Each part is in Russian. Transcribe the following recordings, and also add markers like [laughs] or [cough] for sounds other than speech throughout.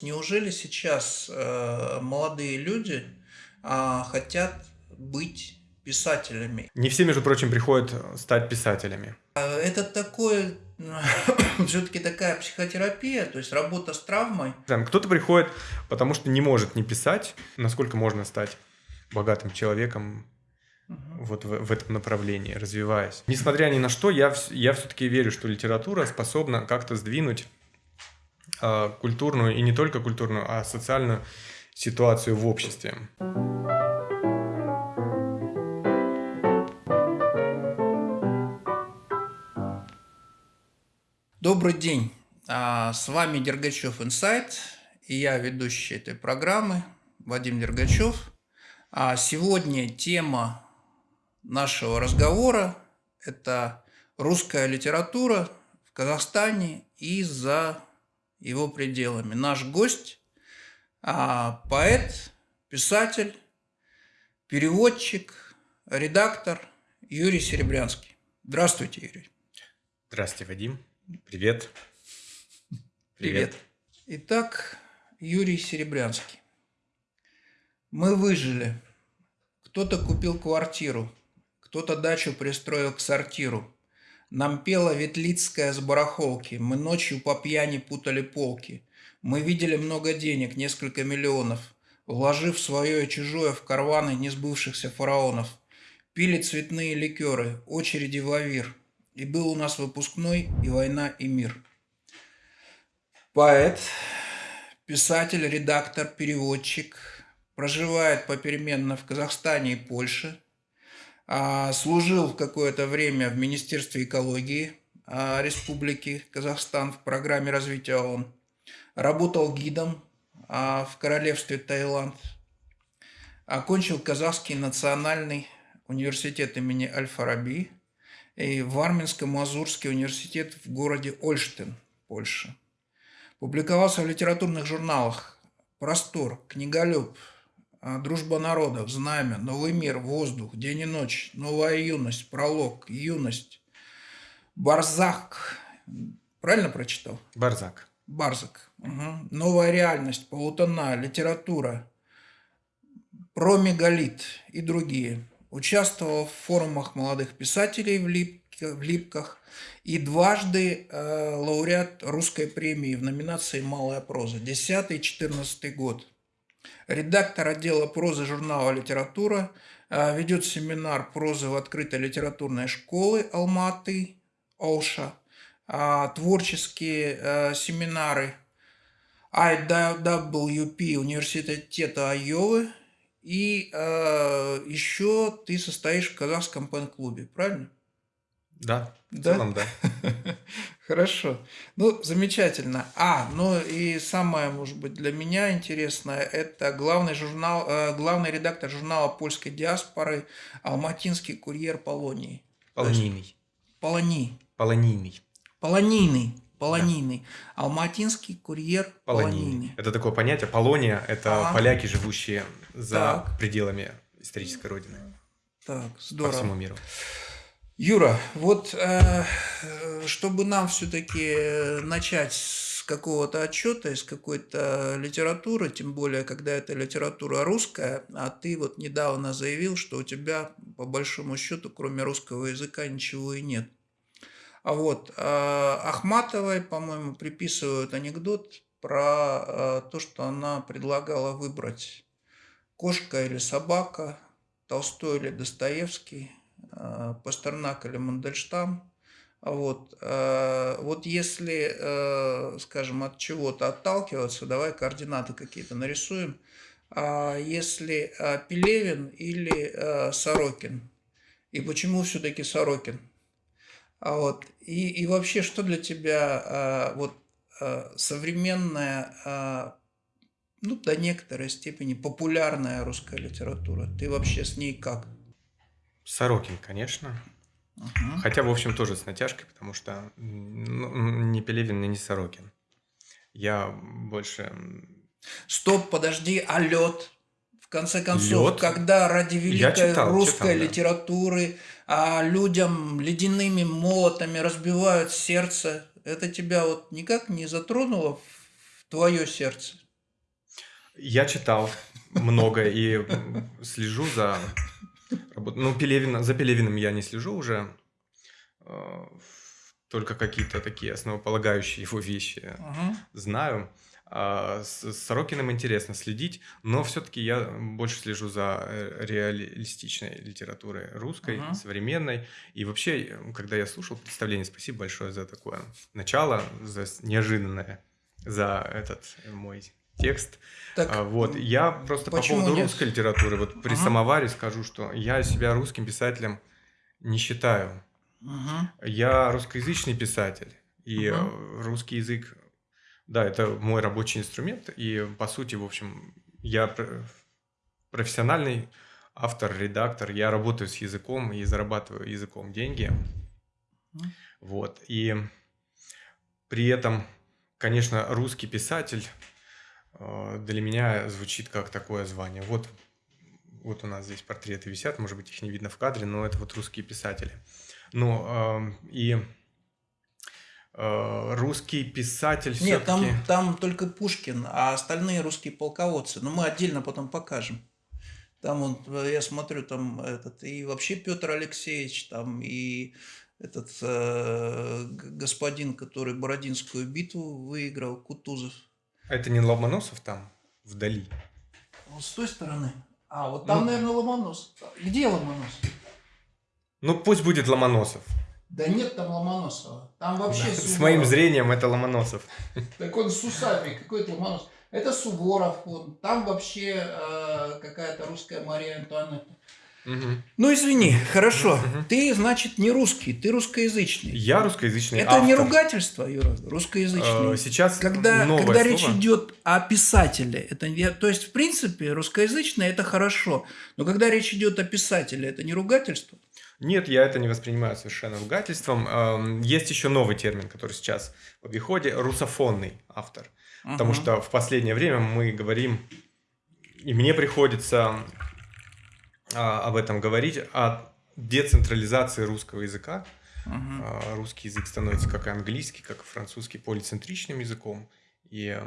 Неужели сейчас э, молодые люди а, хотят быть писателями? Не все, между прочим, приходят стать писателями. А, Это такое, [coughs] все-таки такая психотерапия, то есть работа с травмой. Кто-то приходит, потому что не может не писать. Насколько можно стать богатым человеком вот в, в этом направлении, развиваясь. Несмотря ни на что, я, я все-таки верю, что литература способна как-то сдвинуть культурную, и не только культурную, а социальную ситуацию в обществе. Добрый день, А, с вами Дергачев Инсайт, и я ведущий этой программы Вадим Дергачев. А Сегодня тема нашего разговора – это русская литература в Казахстане и за его пределами. Наш гость а, – поэт, писатель, переводчик, редактор Юрий Серебрянский. Здравствуйте, Юрий. Здравствуйте, Вадим. Привет. Привет. Итак, Юрий Серебрянский. Мы выжили. Кто-то купил квартиру, кто-то дачу пристроил к сортиру. Нам пела Ветлицкая с барахолки, мы ночью по пьяни путали полки. Мы видели много денег, несколько миллионов, вложив свое и чужое в карваны несбывшихся фараонов. Пили цветные ликеры, очереди в лавир. И был у нас выпускной и война, и мир. Поэт, писатель, редактор, переводчик. Проживает попеременно в Казахстане и Польше. А, Служил какое-то время в Министерстве экологии а, Республики Казахстан в программе развития ООН. Работал гидом а, в Королевстве Таиланд. Окончил Казахский национальный университет имени Аль-Фараби и Варминско-Мазурский университет в городе Ольштин, Польша. Публиковался в литературных журналах «Простор», «Книголюб», «Дружба народов», «Знамя», «Новый мир», «Воздух», «День и ночь», «Новая юность», «Пролог», «Юность», «Барзак». Правильно прочитал? Барзак. Барзак. Мгм. «Новая реальность», «Полутона», «Литература», «Промегалит» и другие. Участвовал в форумах молодых писателей в, Липке- в Липках и дважды э, лауреат русской премии в номинации «Малая проза» 10-14 год. Редактор отдела прозы журнала «Литература», э, ведет семинар прозы в открытой литературной школы Алматы, Олша, а, творческие э, семинары IWP университета Айовы, и э, еще ты состоишь в казахском пен-клубе, правильно? Да, в Да? целом, да. [laughs] Хорошо. Ну, замечательно. А, ну и самое, может быть, для меня интересное, это главный журнал, э, главный редактор журнала польской диаспоры Алматинский курьер Полонии. Полонийный. Полони. Полонийный. Полонийный. Полонийный. Алматинский курьер Полонийный. Полонийный. Это такое понятие. Полония – это А. поляки, живущие за Так. пределами исторической родины. Так, По здорово. всему миру. Юра, вот э, э, чтобы нам все-таки начать с какого-то отчета, из какой-то литературы, тем более, когда это литература русская, а ты вот недавно заявил, что у тебя, по большому счету, кроме русского языка, ничего и нет. А вот э, Ахматовой, по-моему, приписывают анекдот про э, то, что она предлагала выбрать кошка или собака, Толстой или Достоевский, э, Пастернак или Мандельштам. А Вот, э, вот если, э, скажем, от чего-то отталкиваться, давай координаты какие-то нарисуем. А Если э, Пелевин или э, Сорокин? И почему все-таки Сорокин? А вот, и, и вообще, что для тебя э, вот э, современная, э, ну, до некоторой степени популярная русская литература? Ты вообще с ней как? Сорокин, конечно. Мгм. Хотя, в общем, тоже с натяжкой, потому что ну, не Пелевин и не Сорокин. Я больше... Стоп, подожди, а лед? В конце концов, Лёд? когда ради великой читал, русской читал, да. литературы а людям ледяными молотами разбивают сердце, это тебя вот никак не затронуло в твое сердце? Я читал много и слежу за работой. Ну, Пелевина, за Пелевиным я не слежу уже. Э, только какие-то такие основополагающие его вещи Мгм. знаю. А с Сорокиным интересно следить, но все-таки я больше слежу за э, реалистичной литературой русской, Мгм. современной. И вообще, когда я слушал представление, спасибо большое за такое начало, за неожиданное, за этот мой текст. Так, А, вот, я просто по поводу нет? русской литературы, вот при Ага. самоваре скажу, что я себя русским писателем не считаю. Мгм. Я русскоязычный писатель, и э, русский язык, да, это мой рабочий инструмент, и по сути, в общем, я пр- профессиональный автор, редактор, я работаю с языком и зарабатываю языком деньги, Мгм. вот, и при этом, конечно, русский писатель для меня звучит как такое звание. Вот, вот у нас здесь портреты висят, может быть, их не видно в кадре, но это вот русские писатели. Ну, и э, русский писатель Нет, там, там только Пушкин, а остальные русские полководцы. Но мы отдельно потом покажем. Там вот, э, я смотрю, там этот, и вообще Петр Алексеевич, там и этот э, господин, который Бородинскую битву выиграл, Кутузов. Это не Ломоносов там, вдали? Вот с той стороны. А, вот там, Ну. наверное, Ломоносов. Где Ломоносов? Ну, пусть будет Ломоносов. Да нет там Ломоносова. Там вообще Да, С моим зрением это Ломоносов. Так он с усами, какой это Ломоносов. Это Суворов, он. там вообще э, какая-то русская Мария Антуанетта. Ну извини, хорошо. Ты, значит, не русский, ты русскоязычный. Я русскоязычный Это не автор. ругательство, Юра, русскоязычный. Э, Сейчас когда, новое когда речь слово. идет о писателе, это я, то есть в принципе русскоязычный это хорошо, но когда речь идет о писателе, это не ругательство. Нет, я это не воспринимаю совершенно ругательством. Эм, Есть еще новый термин, который сейчас в обиходе – русофонный автор. Потому Ага. что в последнее время мы говорим, и мне приходится а, об этом говорить, о децентрализации русского языка. Ага. А, Русский язык становится как и английский, как и французский полицентричным языком. И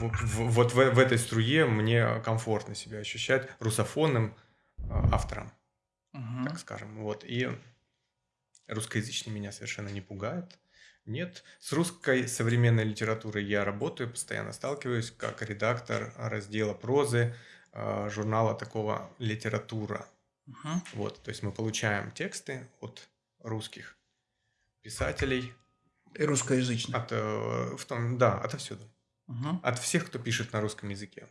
вот, в- вот в, в этой струе мне комфортно себя ощущать русофонным а, автором Ага. так скажем. Вот. И русскоязычный меня совершенно не пугает. Нет, с русской современной литературой я работаю, постоянно сталкиваюсь как редактор раздела прозы журнала такого «Литература». Ага. Вот, то есть мы получаем тексты от русских писателей, И русскоязычный. от, э, в том, да, отовсюду, Ага. от всех, кто пишет на русском языке.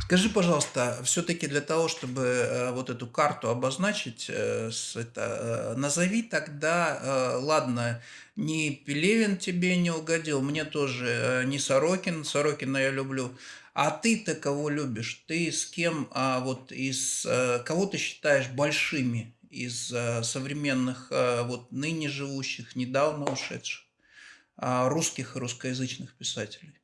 Скажи, пожалуйста, все-таки для того, чтобы э, вот эту карту обозначить, э, с- это, э, назови тогда, э, ладно, ни Пелевин тебе не угодил, мне тоже э, не Сорокин, Сорокина я люблю, а ты-то кого любишь? Ты с кем, а, вот из, э, кого ты считаешь большими из э, современных, э, вот ныне живущих, недавно ушедших, а, русских и русскоязычных писателей?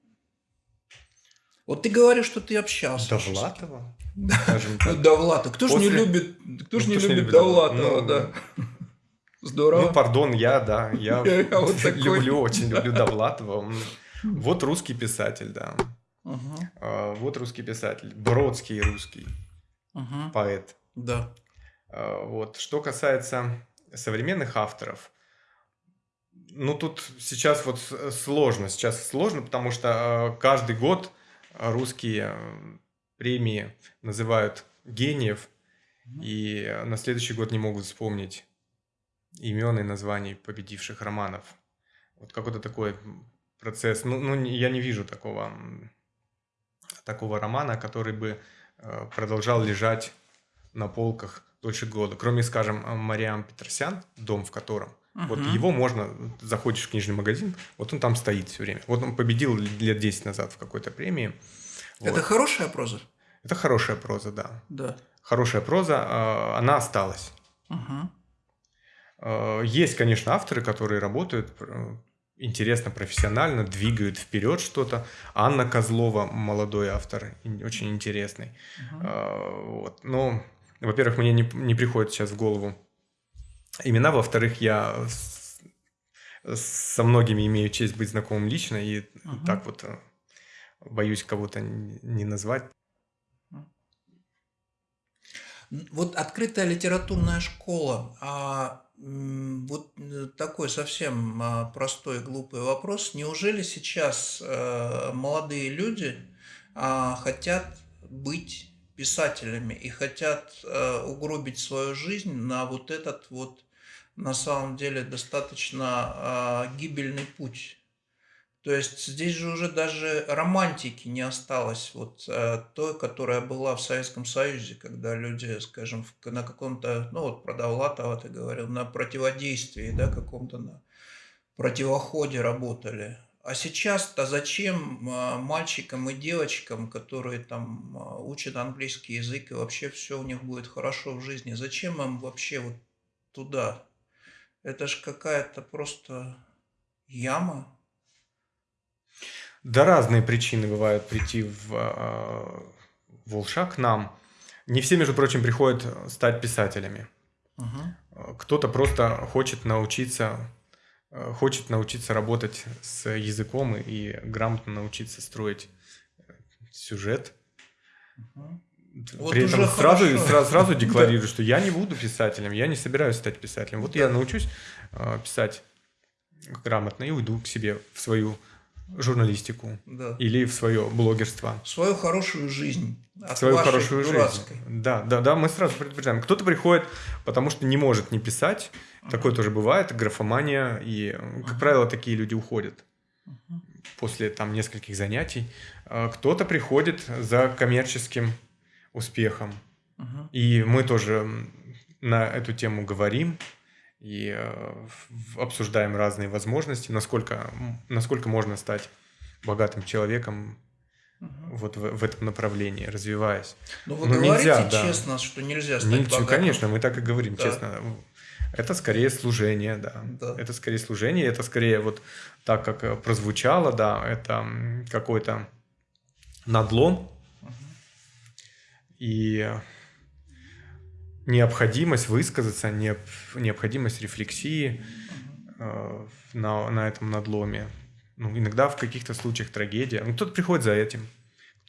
Вот ты говоришь, что ты общался. Довлатова, скажем [laughs] так. Довлатов. Кто же не После- любит, кто ж Ну, не не любит Довлатова, Довлатова? да. [laughs] Здорово. Ну, пардон, я, да, я [laughs] люблю, очень люблю Довлатова. Вот русский писатель, да. А, Вот русский писатель. Бродский русский поэт. Да. А, Вот. Что касается современных авторов, ну, тут сейчас вот сложно. Сейчас сложно, потому что а, каждый год русские а, премии называют гениев, и э, на следующий год не могут вспомнить имен и названий победивших романов. Вот какой-то такой процесс. Ну, ну, я не вижу такого, такого романа, который бы э, продолжал лежать на полках дольше года. Кроме, скажем, э, Мариам Петросян, дом в котором. Вот Мгм. его можно, заходишь в книжный магазин, вот он там стоит все время. Вот он победил лет 10 назад в какой-то премии. Вот. Это хорошая проза? Это хорошая проза, да. Да. Хорошая проза, э, она осталась. Э, Есть, конечно, авторы, которые работают э, интересно, профессионально, двигают вперед что-то. Анна Козлова, молодой автор, очень интересный. Э, Вот. Но, во-первых, мне не, не приходит сейчас в голову имена, во-вторых, я со многими имею честь быть знакомым лично, и Ага. так вот э, боюсь кого-то не назвать. Вот открытая литературная школа. А вот э, такой совсем а, простой глупый вопрос. Неужели сейчас э, молодые люди а, хотят быть писателями и хотят э, угробить свою жизнь на вот этот вот на самом деле достаточно гибельный путь? То есть здесь же уже даже романтики не осталось, вот э, той, которая была в Советском Союзе, когда люди, скажем, на каком-то, ну вот про Довлатова ты говорил, на противодействии, да, каком-то на противоходе работали. А сейчас-то зачем э, мальчикам и девочкам, которые там э, учат английский язык и вообще все у них будет хорошо в жизни, зачем им вообще вот туда? Это же какая-то просто яма, да разные причины бывают прийти в э, Волша к нам. Не все, между прочим, приходят стать писателями. Угу. Кто-то просто хочет научиться, хочет научиться работать с языком и грамотно научиться строить сюжет. Угу. Вот При этом сразу, сразу, [laughs] сразу декларирую, что я не буду писателем, я не собираюсь стать писателем. Вот я научусь э, писать грамотно и уйду к себе в свою журналистику да. или в свое блогерство. Свою хорошую жизнь. От свою хорошую дурацкой. жизнь. Да, да, да, мы сразу предупреждаем. Кто-то приходит, потому что не может не писать. Uh-huh. Такое тоже бывает, графомания. И, как uh-huh. правило, такие люди уходят uh-huh. после там нескольких занятий. А кто-то приходит за коммерческим успехом. Uh-huh. И мы тоже на эту тему говорим и э, обсуждаем разные возможности, насколько, насколько можно стать богатым человеком угу. вот в, в этом направлении, развиваясь. Но ну, вы Но говорите нельзя, честно, да. что нельзя стать Ничего, богатым? Конечно, мы так и говорим, да. честно. Это скорее служение, да. да. Это скорее служение, это скорее вот так, как э, прозвучало, да, это какой-то надлом. Угу. И необходимость высказаться, необходимость рефлексии э, на, на этом надломе. Ну, иногда в каких-то случаях трагедия. Ну, кто-то приходит за этим.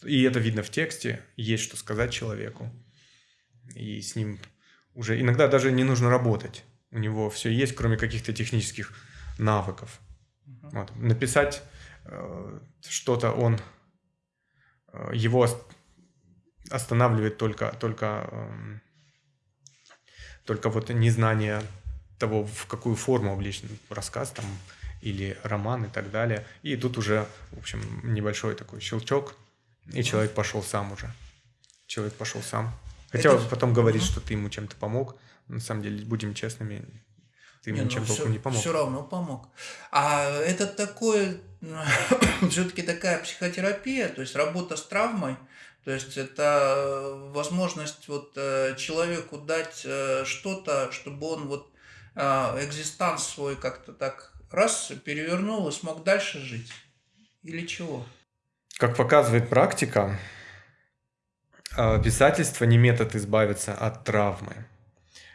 И это видно в тексте. Есть что сказать человеку. И с ним уже иногда даже не нужно работать. У него все есть, кроме каких-то технических навыков. Вот. Написать э, что-то он э, его останавливает только, только э, только вот незнание того, в какую форму облечен рассказ там или роман и так далее. И тут уже, в общем, небольшой такой щелчок, и человек пошел сам уже. Человек пошел сам. Хотя это... потом говорит, угу. что ты ему чем-то помог. На самом деле, будем честными, ты ему ничем ну, толком не помог. Все равно помог. А это такое, [coughs] все-таки такая психотерапия, то есть работа с травмой, то есть это э, возможность вот э, человеку дать э, что-то, чтобы он вот экзистанс свой как-то так раз перевернул и смог дальше жить. Или чего? Как показывает практика, писательство не метод избавиться от травмы,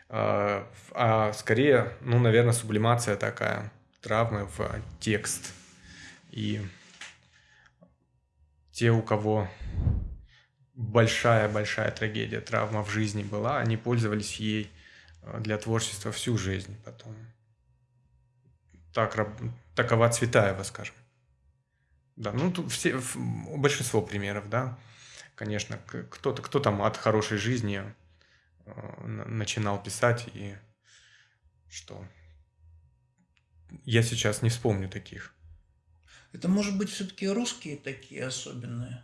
а скорее, ну, наверное, сублимация такая травмы в текст. И те, у кого большая-большая трагедия, травма в жизни была, они пользовались ей э, для творчества всю жизнь потом. Так, такова Цветаева, скажем. Да, ну тут все, большинство примеров, да. Конечно, кто-то, кто там от хорошей жизни э, начинал писать и что я сейчас не вспомню таких. Это может быть все-таки русские такие особенные.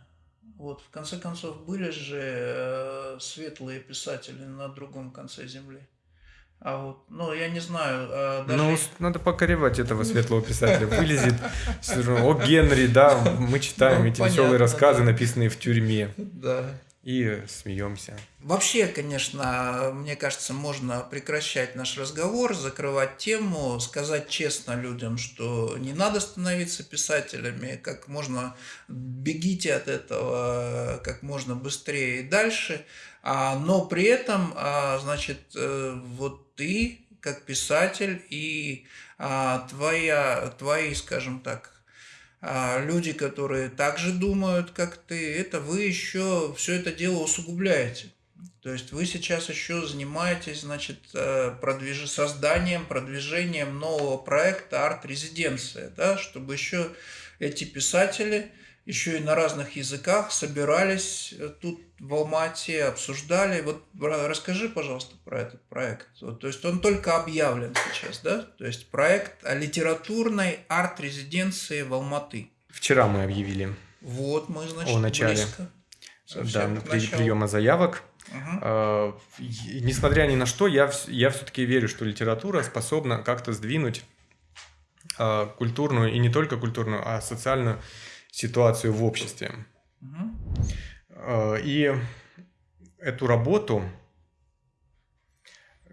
Вот, в конце концов, были же э, светлые писатели на другом конце земли. А вот, ну, я не знаю. Э, даже... Ну, надо покоревать этого светлого писателя. Вылезет о Генри, да, мы читаем ну, эти понятно, веселые рассказы, да. написанные в тюрьме. Да и смеемся. Вообще, конечно, мне кажется, можно прекращать наш разговор, закрывать тему, сказать честно людям, что не надо становиться писателями, как можно бегите от этого как можно быстрее и дальше, а, но при этом, а, значит, э, вот ты как писатель и а, твоя, твои, скажем так, люди, которые также думают, как ты, это вы еще все это дело усугубляете. То есть вы сейчас еще занимаетесь, значит, э, продвиж... созданием, продвижением нового проекта арт-резиденция, да, чтобы еще эти писатели еще и на разных языках собирались э, тут в Алмате, обсуждали. Вот расскажи, пожалуйста, про этот проект. Вот, то есть он только объявлен сейчас, да? То есть проект о литературной арт-резиденции в Алматы. Вчера мы объявили. Вот мы, значит, о начале. близко. Да, при, приема заявок. Угу. несмотря ни на что, я, я все-таки верю, что литература способна как-то сдвинуть а, культурную, и не только культурную, а социальную ситуацию в обществе. Угу. И эту работу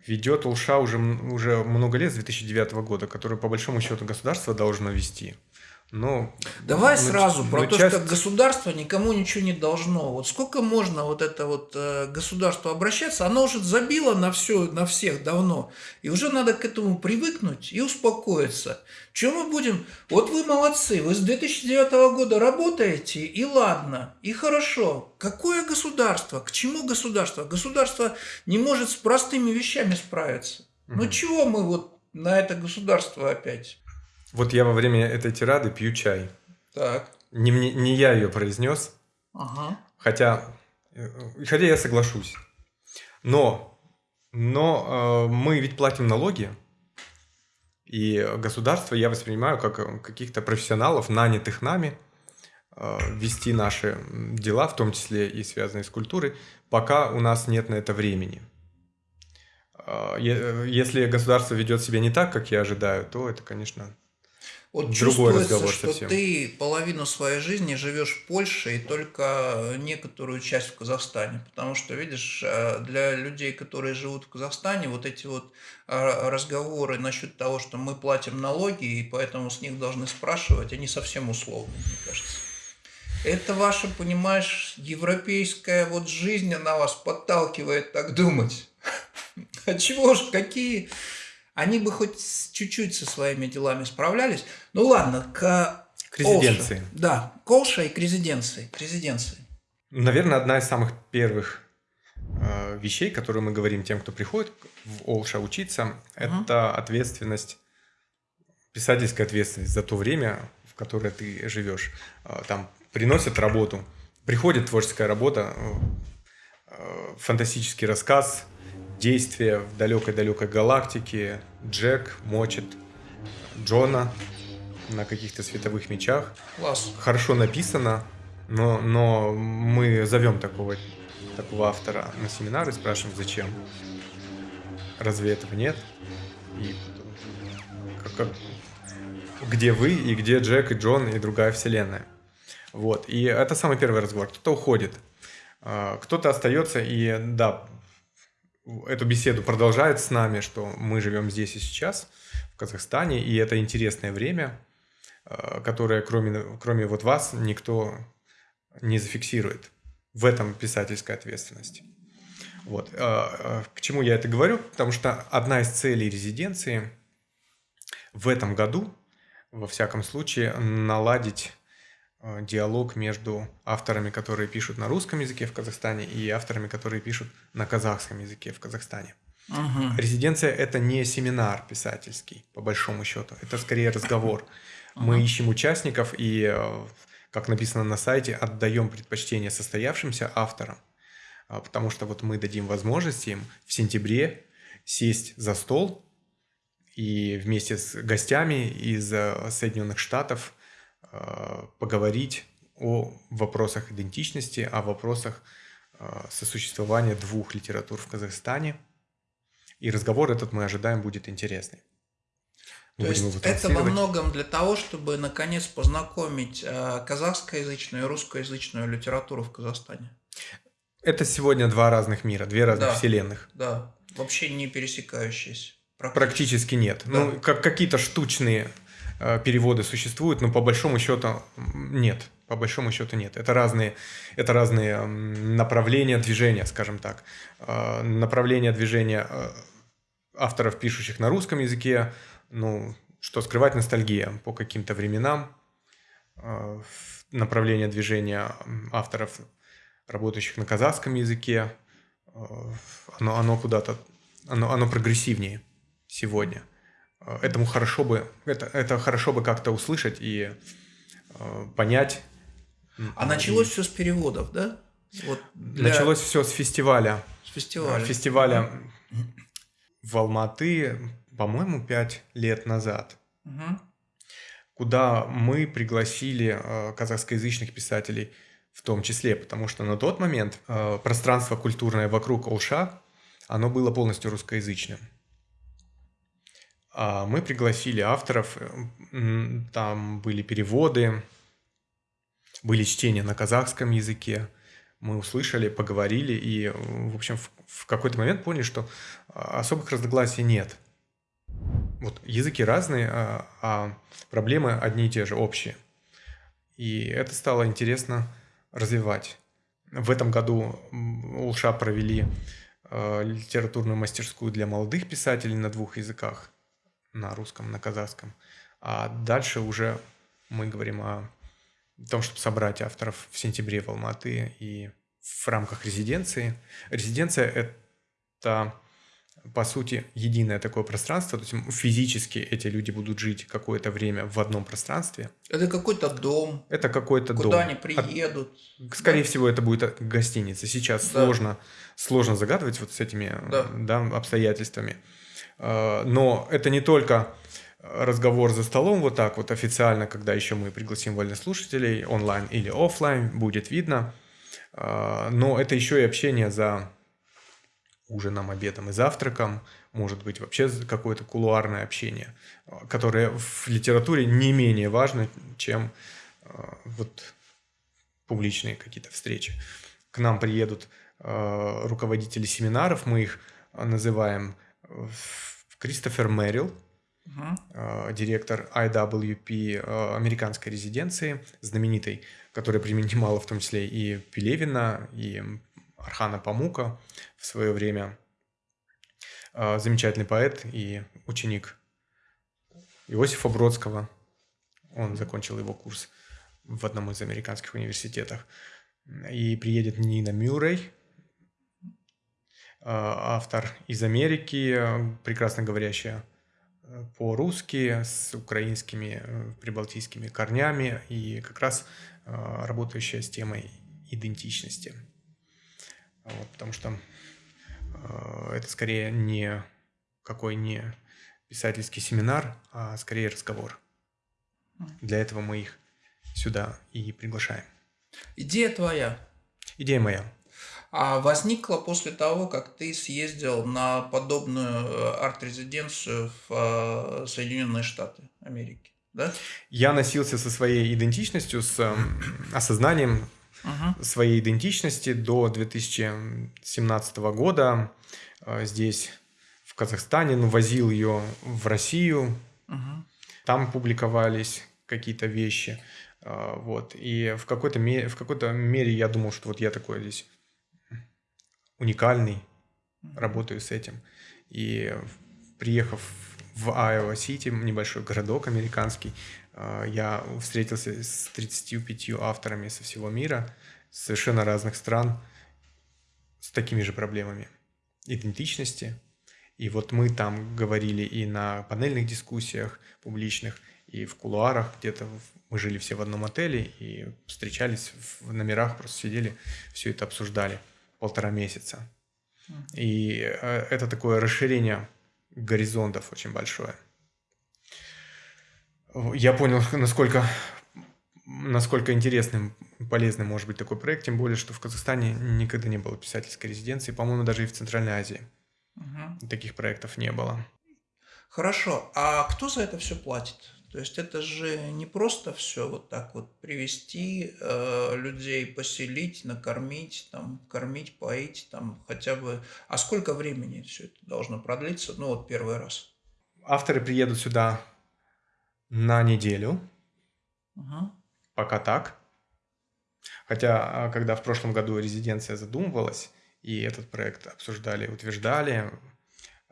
ведет Улша уже, уже много лет, с 2009 года, которую по большому счету государство должно вести. Ну, Давай ну, сразу про ну, то, что государство никому ничего не должно. Вот сколько можно вот это вот э, государство обращаться, оно уже забило на все, на всех давно. И уже надо к этому привыкнуть и успокоиться. Чем мы будем? Вот вы молодцы, вы с 2009 года работаете, и ладно, и хорошо. Какое государство? К чему государство? Государство не может с простыми вещами справиться. Угу. Ну чего мы вот на это государство опять? Вот я во время этой тирады пью чай. Так. Не, не, не я ее произнес. Ага. Хотя, э, хотя я соглашусь. Но, но э, мы ведь платим налоги. И государство я воспринимаю как э, каких-то профессионалов, нанятых нами, э, вести наши дела, в том числе и связанные с культурой, пока у нас нет на это времени. Э, если государство ведет себя не так, как я ожидаю, то это, конечно, вот Другой чувствуется, что совсем. ты половину своей жизни живешь в Польше и только некоторую часть в Казахстане. Потому что, видишь, э, для людей, которые живут в Казахстане, вот эти вот э, разговоры насчет того, что мы платим налоги, и поэтому с них должны спрашивать, они совсем условны, мне кажется. Это ваша, понимаешь, европейская вот жизнь, она вас подталкивает так думать. [laughs] А чего ж, какие они бы хоть чуть-чуть со своими делами справлялись. Ну ладно, к, к резиденции. Олша. Да, к Олша и к резиденции. К резиденции. Наверное, одна из самых первых э, вещей, которые мы говорим тем, кто приходит в Олша учиться, угу. это ответственность, писательская ответственность за то время, в которое ты живешь. Э, там приносят работу, приходит творческая работа, э, э фантастический рассказ, действие в далекой-далекой галактике. Джек мочит Джона на каких-то световых мечах. Класс. Хорошо написано, но, но мы зовем такого, такого автора на семинар и спрашиваем, зачем. Разве этого нет? И как, как, где вы и где Джек и Джон и другая вселенная. Вот. И это самый первый разговор. Кто-то уходит, а, кто-то остается, и да, эту беседу продолжает с нами, что мы живем здесь и сейчас, в Казахстане, и это интересное время, э, которое кроме, кроме вот вас никто не зафиксирует. В этом писательская ответственность. Вот. Э, э, чему я это говорю? Потому что одна из целей резиденции в этом году, во всяком случае, наладить Э, диалог между авторами, которые пишут на русском языке в Казахстане, и авторами, которые пишут на казахском языке в Казахстане. Угу. Резиденция это не семинар писательский, по большому счету. Это скорее разговор. Угу. [laughs] Мы ищем участников и, э, как написано на сайте, отдаем предпочтение состоявшимся авторам. А, потому что вот мы дадим возможность им в сентябре сесть за стол и вместе с гостями из э, Соединенных Штатов Э, поговорить о вопросах идентичности, о вопросах э, сосуществования двух литератур в Казахстане. И разговор этот мы ожидаем будет интересный. Мы То есть это во многом для того, чтобы наконец познакомить э, казахскоязычную и русскоязычную литературу в Казахстане. Это сегодня два разных мира, две разных да, вселенных. Да, вообще не пересекающиеся. Практически, практически нет. Да. Ну, как какие-то штучные переводы существуют, но по большому счету нет. По большому счету нет. Это разные, это разные направления движения, скажем так. Э, направления движения э, авторов, пишущих на русском языке, ну, что скрывать ностальгия по каким-то временам, э, направление движения авторов, работающих на казахском языке. Э, оно, оно куда-то, оно, оно прогрессивнее сегодня. Этому хорошо бы, это, это хорошо бы как-то услышать и понять. А началось все с переводов, да? Вот для... Началось все с фестиваля. С фестиваля. Фестиваля в Алматы, по-моему, пять лет назад. Угу. Куда мы пригласили э, казахскоязычных писателей в том числе, потому что на тот момент э, пространство культурное вокруг Олша, оно было полностью русскоязычным. А мы пригласили авторов, э, там были переводы, были чтения на казахском языке, мы услышали, поговорили и, в общем, в, какой-то момент поняли, что а, особых разногласий нет. Вот языки разные, а, а проблемы одни и те же, общие. И это стало интересно развивать. В этом году Улша провели литературную мастерскую для молодых писателей на двух языках, на русском, на казахском. А дальше уже мы говорим о том, чтобы собрать авторов в сентябре в Алматы и в рамках резиденции. Резиденция – это, по сути, единое такое пространство, то есть физически эти люди будут жить какое-то время в одном пространстве. Это какой-то дом. Это какой-то Куда дом. Куда они приедут. Скорее да? всего, это будет гостиница. Сейчас да. сложно, сложно загадывать вот с этими да. Да, обстоятельствами. А, но это не только разговор за столом вот так вот официально, когда еще мы пригласим вольнослушателей онлайн или офлайн, будет видно. А, но это еще и общение за ужином, обедом и завтраком, может быть вообще какое-то кулуарное общение, которое в литературе не менее важно, чем вот публичные какие-то встречи. К нам приедут руководители семинаров, мы их называем Кристофер Мэрил, uh-huh. директор IWP американской резиденции, знаменитой, которая принимала в том числе и Пелевина, и Архана Памука в свое время. А, замечательный поэт и ученик Иосифа Бродского. Он закончил его курс в одном из американских университетов. И приедет Нина Мюррей, автор из Америки, прекрасно говорящая по-русски с украинскими э, прибалтийскими корнями и как раз э, работающая с темой идентичности. Вот, потому что э, это скорее не какой не писательский семинар, а скорее разговор. Для этого мы их сюда и приглашаем. Идея твоя. Идея моя а возникла после того, как ты съездил на подобную э, арт-резиденцию в э, Соединенные Штаты Америки, да? Я носился со своей идентичностью, с эм, осознанием угу. своей идентичности до 2017 года э, здесь, в Казахстане, ну, возил ее в Россию, угу. там публиковались какие-то вещи, вот, и в какой-то мере, в какой-то мере я думал, что вот я такой здесь уникальный, работаю с этим. И приехав в Айова-Сити, небольшой городок американский, а, я встретился с 35 авторами со всего мира, совершенно разных стран, с такими же проблемами идентичности. И вот мы там говорили и на панельных дискуссиях публичных, и в кулуарах где-то мы жили все в одном отеле и встречались в номерах, просто сидели, все это обсуждали полтора месяца. И э, это такое расширение горизонтов очень большое. Я понял, [laughs] насколько, насколько интересным, полезным может быть такой проект, тем более, что в Казахстане никогда не было писательской резиденции, по-моему, даже и в Центральной Азии. Угу. Таких проектов не было. Хорошо. А кто за это все платит? То есть это же не просто все вот так вот привести э, людей, поселить, накормить, там, кормить, поить, там хотя бы. А сколько времени все это должно продлиться? Ну вот первый раз. Авторы приедут сюда на неделю. Угу. Пока так. Хотя, а, когда в прошлом году резиденция задумывалась, и этот проект обсуждали, утверждали,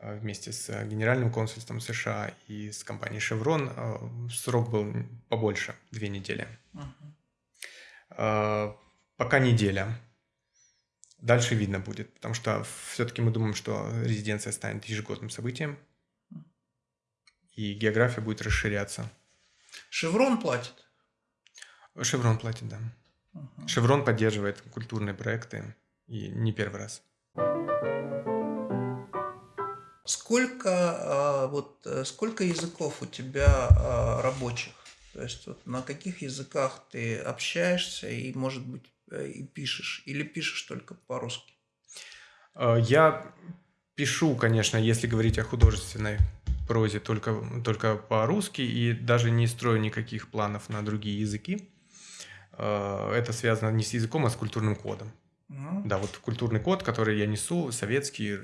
вместе с Генеральным консульством США и с компанией Chevron. Э, срок был побольше, две недели. Uh-huh. Пока неделя. Дальше видно будет, потому что все-таки мы думаем, что резиденция станет ежегодным событием, и география будет расширяться. Шеврон платит? Шеврон платит, да. Угу. Шеврон поддерживает культурные проекты, и не первый раз. Сколько, а, вот, э, сколько языков у тебя а, рабочих? То есть вот на каких языках ты общаешься и, может быть, э, и пишешь? Или пишешь только по-русски? А, я пишу, конечно, если говорить о художественной прозе, только, только по-русски и даже не строю никаких планов на другие языки. Это связано не с языком, а с культурным кодом. Mm. Да, вот культурный код, который я несу, советский,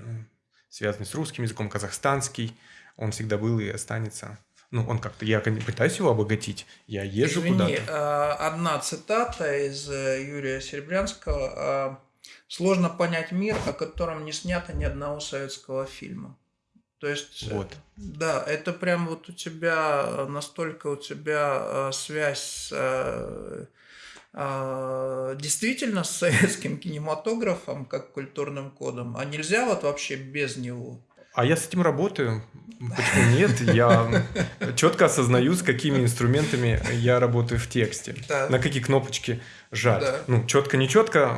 связанный с русским языком, казахстанский, он всегда был и останется. Ну, он как-то, я пытаюсь его обогатить, я езжу куда-то. А, одна цитата из э, Юрия Серебрянского. А, «Сложно понять мир, о котором не снято ни одного советского фильма». То есть, э, вот. да, это прям вот у тебя настолько у тебя связь с действительно с советским кинематографом, как культурным кодом, а нельзя вот вообще без него? А я с этим работаю. Почему нет? Я четко осознаю, с какими инструментами я работаю в тексте. Да. На какие кнопочки жать. Да. Ну, четко, не четко,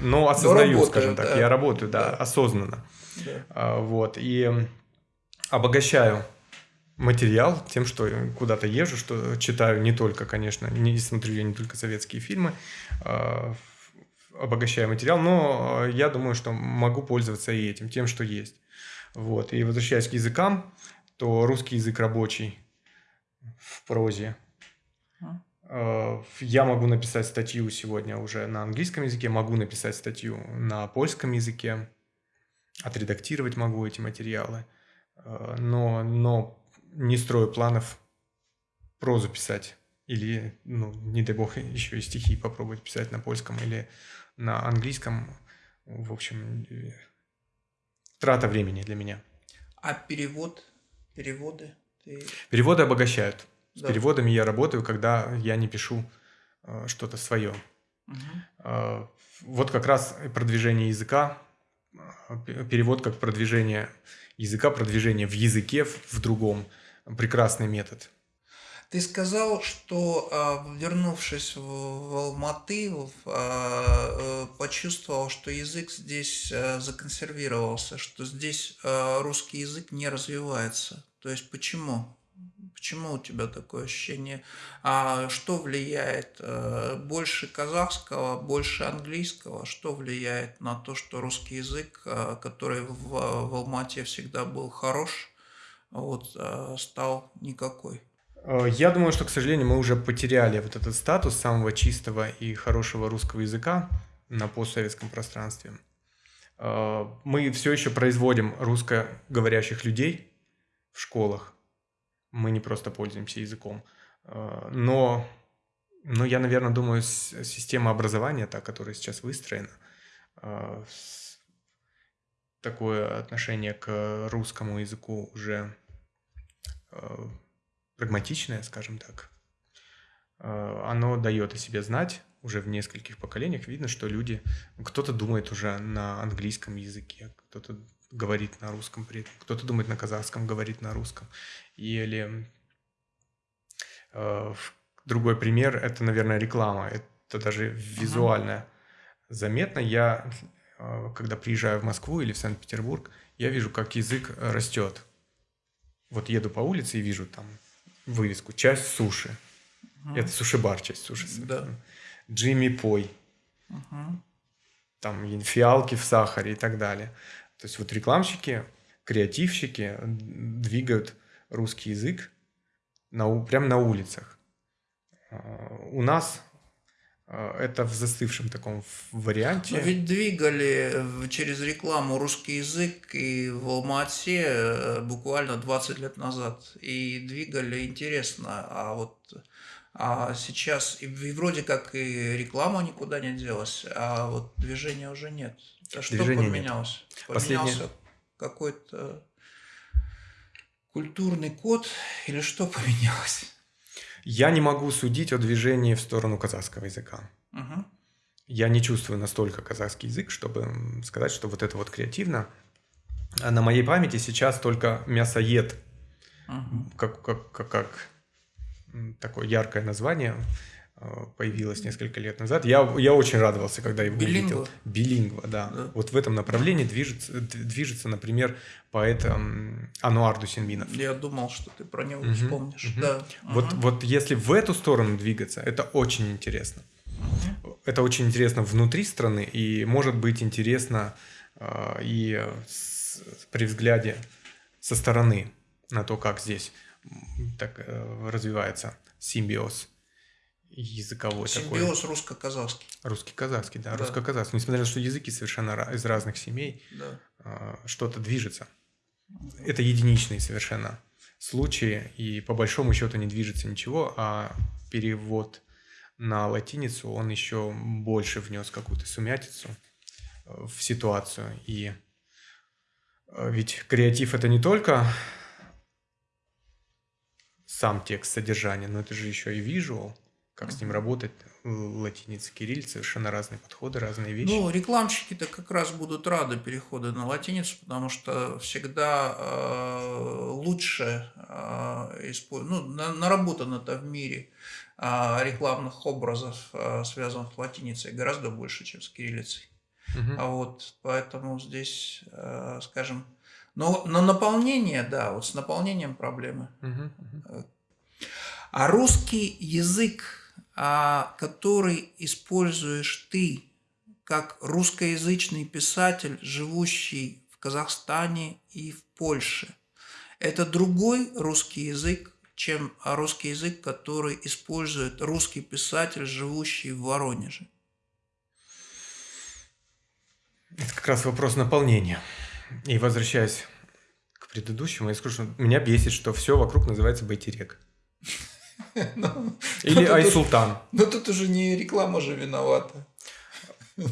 но осознаю, но скажем так. Да. Я работаю, да, да. осознанно. Да. А, вот. И обогащаю материал тем, что куда-то езжу, что читаю не только, конечно, не смотрю я не только советские фильмы, э, обогащаю материал, но я думаю, что могу пользоваться и этим, тем, что есть. Вот. И возвращаясь к языкам, то русский язык рабочий в прозе. Э, я могу написать статью сегодня уже на английском языке, могу написать статью на польском языке, отредактировать могу эти материалы. Но, но не строю планов прозу писать. Или, ну, не дай бог, [laughs] еще и стихи попробовать писать на польском или на английском. В общем, трата времени для меня. А перевод, переводы? Ты... Переводы обогащают. С да. переводами я работаю, когда я не пишу э, что-то свое. Угу. Э, вот как раз продвижение языка, э, перевод как продвижение языка, продвижение в языке в, в другом – прекрасный метод. Ты сказал, что а, вернувшись в Алматы, а, э, почувствовал, что язык здесь а, законсервировался, что здесь русский язык не развивается. То есть почему? Почему у тебя такое ощущение? А что влияет? Больше казахского, больше английского? Что влияет на то, что русский язык, который в Алмате всегда был хорош, вот, а стал никакой. Э, я думаю, что, к сожалению, мы уже потеряли вот этот статус самого чистого и хорошего русского языка на постсоветском пространстве. Э, мы все еще производим русскоговорящих людей в школах. Мы не просто пользуемся языком. Э, но, но я, наверное, думаю, система образования, та, которая сейчас выстроена, такое отношение к русскому языку уже прагматичное, скажем так, э, оно дает о себе знать уже в нескольких поколениях. Видно, что люди, кто-то думает уже на английском языке, кто-то говорит на русском при этом, кто-то думает на казахском, говорит на русском. Или э, другой пример – это, наверное, реклама. Это даже визуально uh заметно. Я, э, когда приезжаю в Москву или в Санкт-Петербург, я вижу, как язык растет вот еду по улице и вижу там вывеску «Часть суши». Угу. Это суши-бар, часть суши. Да. Джимми Пой. Угу. Там фиалки в сахаре и так далее. То есть вот рекламщики, креативщики двигают русский язык на, прямо на улицах. А, у нас это в застывшем таком варианте. Но ведь двигали через рекламу русский язык и в Алмате э, буквально 20 лет назад. И двигали интересно. А вот а сейчас и вроде как и реклама никуда не делась, а вот движения уже нет. А что Движения поменялось? Нет. Поменялся Последнее... какой-то культурный код или что поменялось? Я не могу судить о движении в сторону казахского языка. Угу. Я не чувствую настолько казахский язык, чтобы сказать, что вот это вот креативно. А на моей памяти сейчас только мясоед, Угу. как, как, как, как такое яркое название э, появилось несколько лет назад. Я, я очень радовался, когда его Билингва? увидел. Билингва, да. Да. Вот в этом направлении движется, движется например, поэт эм, Ануар Дусинбинов. Я думал, что ты про него Мгм, вспомнишь. мгм. Да. Вот, Мгм. вот если в эту сторону двигаться, это очень интересно. Это очень интересно внутри страны и может быть интересно э, и с- при взгляде со стороны на то, как здесь так э, развивается симбиоз языковой такой. Симбиоз русско-казахский. Русский-казахский, да, Да. русско-казахский. Несмотря на то, что языки совершенно из разных семей, Да. э, что-то движется. Это единичные совершенно случаи, и по большому счету не движется ничего, а перевод на латиницу, он еще больше внес какую-то сумятицу э, в ситуацию. И э, ведь креатив это не только сам текст содержания, но это же еще и визуал, как с ним работать, латиница, кириллица, совершенно разные подходы, разные вещи. Ну, рекламщики-то как раз будут рады переходу на латиницу, потому что всегда э, лучше э, испо- ну, на- наработано-то в мире э, рекламных образов, э, связанных с латиницей, гораздо больше, чем с кириллицей. Мгм. А вот поэтому здесь, э, скажем, но на наполнение, да, вот с наполнением проблемы. Мгм, мгм. А русский язык, который используешь ты как русскоязычный писатель, живущий в Казахстане и в Польше, это другой русский язык, чем русский язык, который использует русский писатель, живущий в Воронеже. Это как раз вопрос наполнения. И возвращаясь к предыдущему, я скажу, что меня бесит, что все вокруг называется Байтерек. [laughs] Ну, Или уж- Айсултан. Но тут уже не реклама же виновата. [laughs]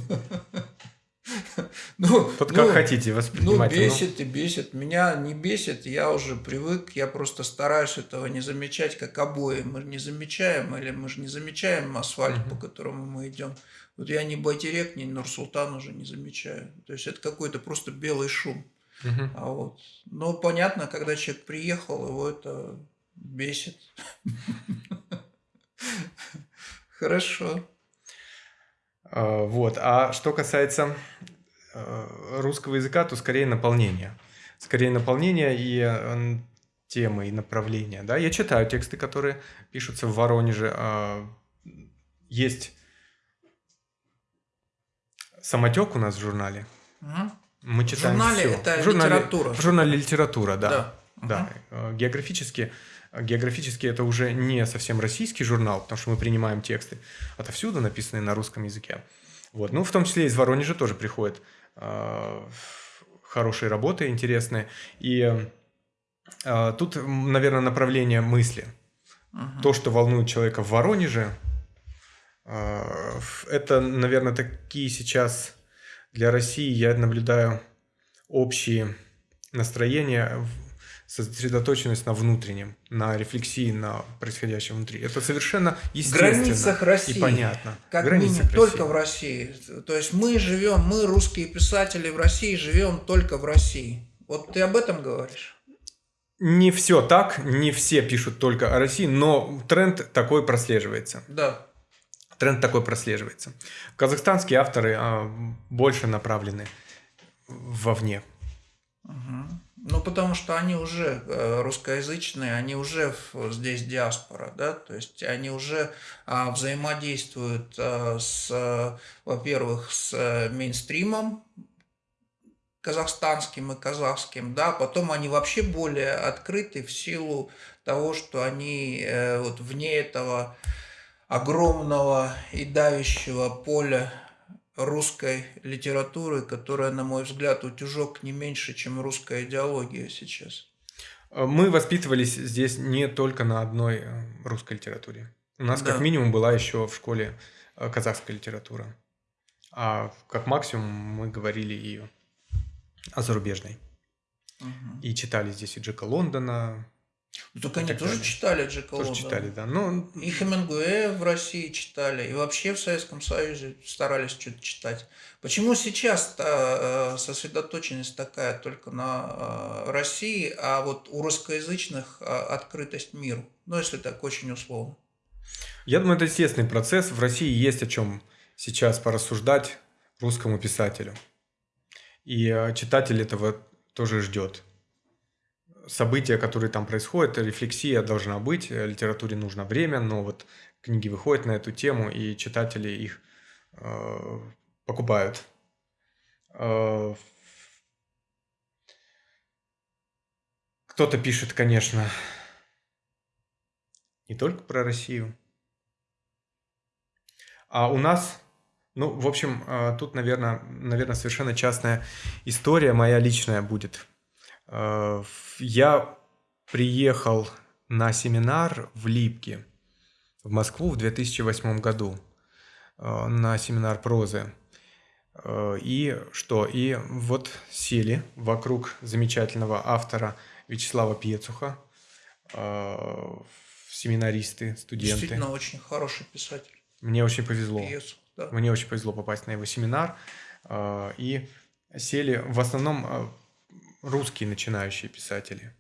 Ну, Тут ну, как хотите Ну, воспринимать. бесит и бесит. Меня не бесит, я уже привык, я просто стараюсь этого не замечать, как обои. Мы не замечаем, или мы же не замечаем асфальт, Мгм. по которому мы идем. Вот я ни Байтерек, ни Нурсултан уже не замечаю. То есть это какой-то просто белый шум. Ну, мгм. А вот. Но понятно, когда человек приехал, его это бесит. [laughs] Хорошо. А, Вот. А что касается э, русского языка, то скорее наполнение. Скорее наполнение и э, темы, и направления. Да? Я читаю тексты, которые пишутся в Воронеже. А, Есть самотек у нас в журнале. Мы читаем журнале всё. это в журнале, литература. В журнале литература, да. Да. Да, э, географически, географически это уже не совсем российский журнал, потому что мы принимаем тексты отовсюду, написанные на русском языке. Вот. Ну, в том числе из Воронежа тоже приходят э, хорошие работы, интересные. И э, тут, наверное, направление мысли. Мгм. То, что волнует человека в Воронеже, э, это, наверное, такие сейчас для России я наблюдаю общие настроения, в- сосредоточенность на внутреннем, на рефлексии на происходящем внутри. Это совершенно естественно границах России. и понятно. Как границах минимум, только России. в России. То есть мы живем, мы, русские писатели в России, живем только в России. Вот ты об этом говоришь? Не все так, не все пишут только о России, но тренд такой прослеживается. Да. Тренд такой прослеживается. Казахстанские авторы а, больше направлены вовне. Мгм. Ну, потому что они уже э, русскоязычные, они уже здесь диаспора, да, то есть они уже а, взаимодействуют а, с, э, во-первых, с э, мейнстримом казахстанским и казахским, да, потом они вообще более открыты в силу того, что они э, вот вне этого огромного и давящего поля русской литературы, которая, на мой взгляд, утюжок не меньше, чем русская идеология сейчас. А, Мы воспитывались здесь не только на одной э, русской литературе. У нас Да. как минимум была еще в школе э, казахская литература. А как максимум мы говорили и о зарубежной. Мгм. И читали здесь и Джека Лондона. Ну, так они так тоже далее. читали Джека Тоже Лондона. читали, да. Ну, И Хемингуэя в России читали, и вообще в Советском Союзе старались что-то читать. Почему сейчас-то э, сосредоточенность такая только на э, России, а вот у русскоязычных э, открытость миру? Ну, если так очень условно. я думаю, это естественный процесс. В России есть о чем сейчас порассуждать русскому писателю. И читатель этого тоже ждет. События, которые там происходят, рефлексия должна быть, э, литературе нужно время, но вот книги выходят на эту тему, и читатели их э, покупают. Э, кто-то пишет, конечно, не только про Россию. А у нас, ну, в общем, э, тут, наверное, наверное, совершенно частная история моя личная будет. Э, Я приехал на семинар в Липки, в Москву в 2008 году, э, на семинар прозы. Э, И что? И вот сели вокруг замечательного автора Вячеслава Пьецуха, семинаристы, студенты. Действительно очень хороший писатель. Мне очень повезло. Пьесу, да. Мне очень повезло попасть на его семинар. И сели в основном русские начинающие писатели.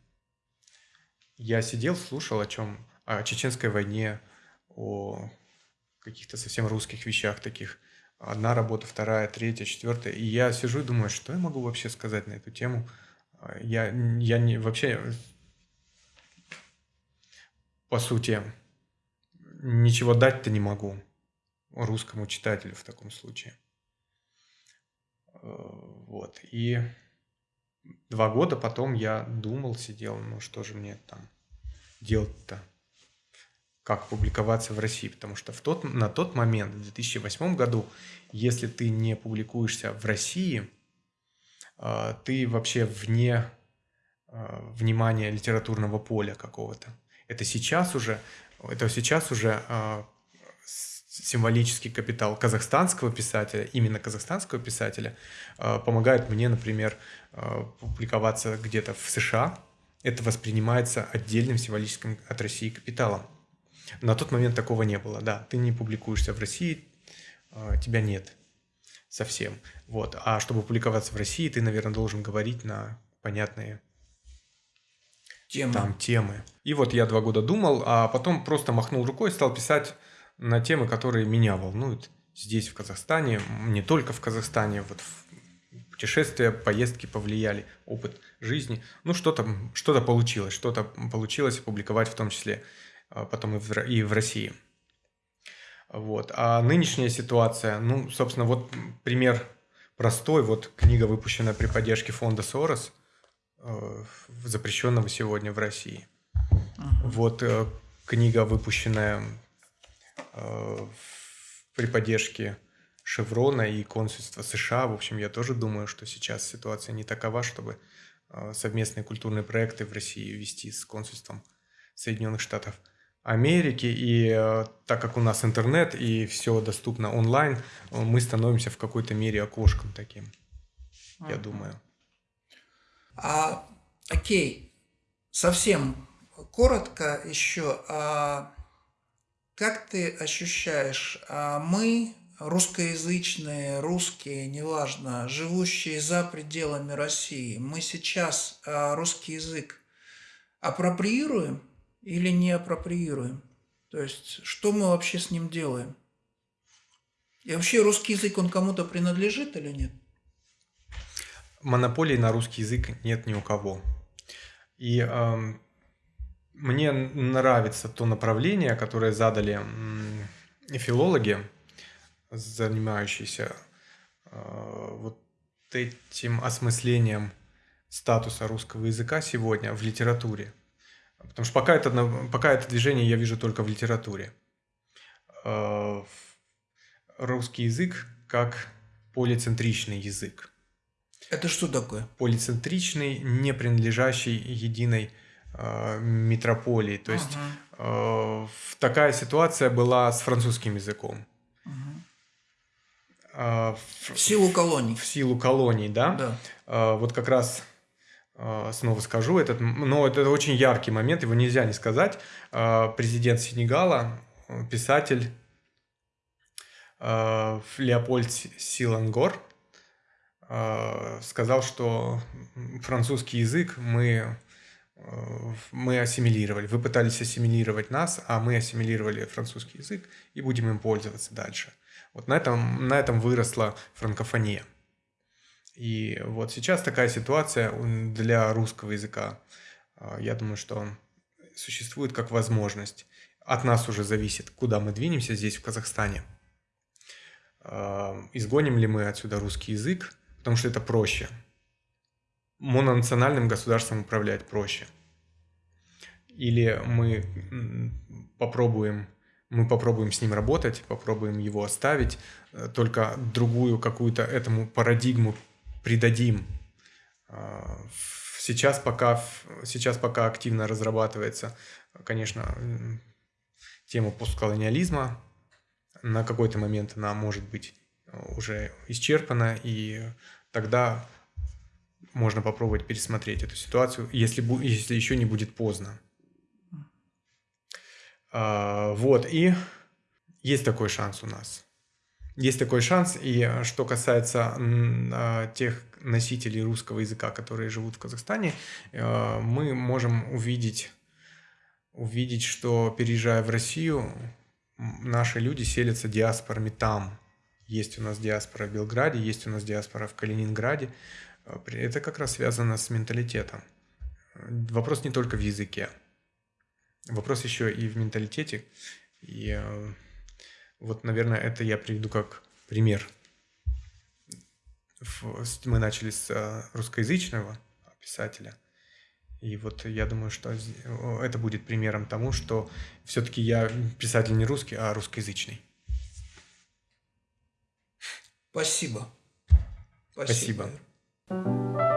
Я сидел, слушал о чем? О чеченской войне, о каких-то совсем русских вещах таких. Одна работа, вторая, третья, четвертая. И я сижу и думаю, что я могу вообще сказать на эту тему. Я, я не, вообще, по сути, ничего дать-то не могу русскому читателю в таком случае. Э, Вот. И два года потом я думал, сидел, ну что же мне там делать-то? Как публиковаться в России? Потому что в тот, на тот момент, в 2008 году, если ты не публикуешься в России, э, ты вообще вне э, внимания литературного поля какого-то. Это сейчас уже, это сейчас уже с- символический капитал казахстанского писателя, именно казахстанского писателя, э, помогает мне, например, э, публиковаться где-то в США. Это воспринимается отдельным символическим от России капиталом. На тот момент такого не было, да. Ты не публикуешься в России, э, тебя нет совсем. Вот. А чтобы публиковаться в России, ты, наверное, должен говорить на понятные Тема. там темы. И вот я два года думал, а потом просто махнул рукой и стал писать на темы, которые меня волнуют здесь, в Казахстане, не только в Казахстане, вот путешествия, поездки повлияли, опыт жизни. Ну, что-то что получилось, что-то получилось опубликовать в том числе а, потом и в, и в России. Вот. А нынешняя ситуация, ну, собственно, вот пример простой. Вот книга, выпущенная при поддержке фонда Сорос, э, запрещенного сегодня в России. Вот э, книга, выпущенная при поддержке Шеврона и консульства США. В общем, я тоже думаю, что сейчас ситуация не такова, чтобы э, совместные культурные проекты в России вести с консульством Соединенных Штатов Америки. И э, так как у нас интернет и все доступно онлайн, э, мы становимся в какой-то мере окошком таким, я Мгм. думаю. А, окей, совсем коротко еще. А, как ты ощущаешь, а мы, русскоязычные, русские, неважно, живущие за пределами России, мы сейчас а, русский язык апроприируем или не апроприируем? То есть, что мы вообще с ним делаем? И вообще русский язык, он кому-то принадлежит или нет? монополии на русский язык нет ни у кого. И эм, мне нравится то направление, которое задали филологи, занимающиеся э, вот этим осмыслением статуса русского языка сегодня в литературе. Потому что пока это, пока это движение я вижу только в литературе. Э, Русский язык как полицентричный язык Это что такое? полицентричный, не принадлежащий единой э, метрополии. То есть Ага, такая ситуация была с французским языком. ага. В, В силу колоний. в силу колоний, да? Да. Э, вот как раз э, снова скажу этот, но это очень яркий момент, его нельзя не сказать. Президент Сенегала, писатель Леопольд Силангор сказал, что французский язык мы мы ассимилировали. Вы пытались ассимилировать нас, а мы ассимилировали французский язык и будем им пользоваться дальше. Вот на этом, на этом выросла франкофония. И вот сейчас такая ситуация для русского языка. А, я думаю, что существует как возможность. От нас уже зависит, куда мы двинемся здесь, в Казахстане. А, изгоним ли мы отсюда русский язык, потому что это проще. Мононациональным государством управлять проще. Или мы попробуем мы попробуем с ним работать, попробуем его оставить, э, только другую какую-то этому парадигму придадим. А, сейчас пока, сейчас пока активно разрабатывается, конечно, тема постколониализма. На какой-то момент она может быть уже исчерпана, и тогда можно попробовать пересмотреть эту ситуацию, если, если еще не будет поздно. А, вот, и есть такой шанс у нас. Есть такой шанс, и э, что касается а, тех носителей русского языка, которые живут в Казахстане, э, мы можем увидеть, увидеть, что переезжая в Россию, наши люди селятся диаспорами там. Есть у нас диаспора в Белграде, есть у нас диаспора в Калининграде. Э, это как раз связано с менталитетом. Вопрос не только в языке. Вопрос еще и в менталитете. И э, вот, наверное, это я приведу как пример. Мы начали с э, русскоязычного писателя. И вот я думаю, что это будет примером тому, что все-таки я писатель не русский, а русскоязычный. Спасибо. Спасибо. Спасибо. Thank you.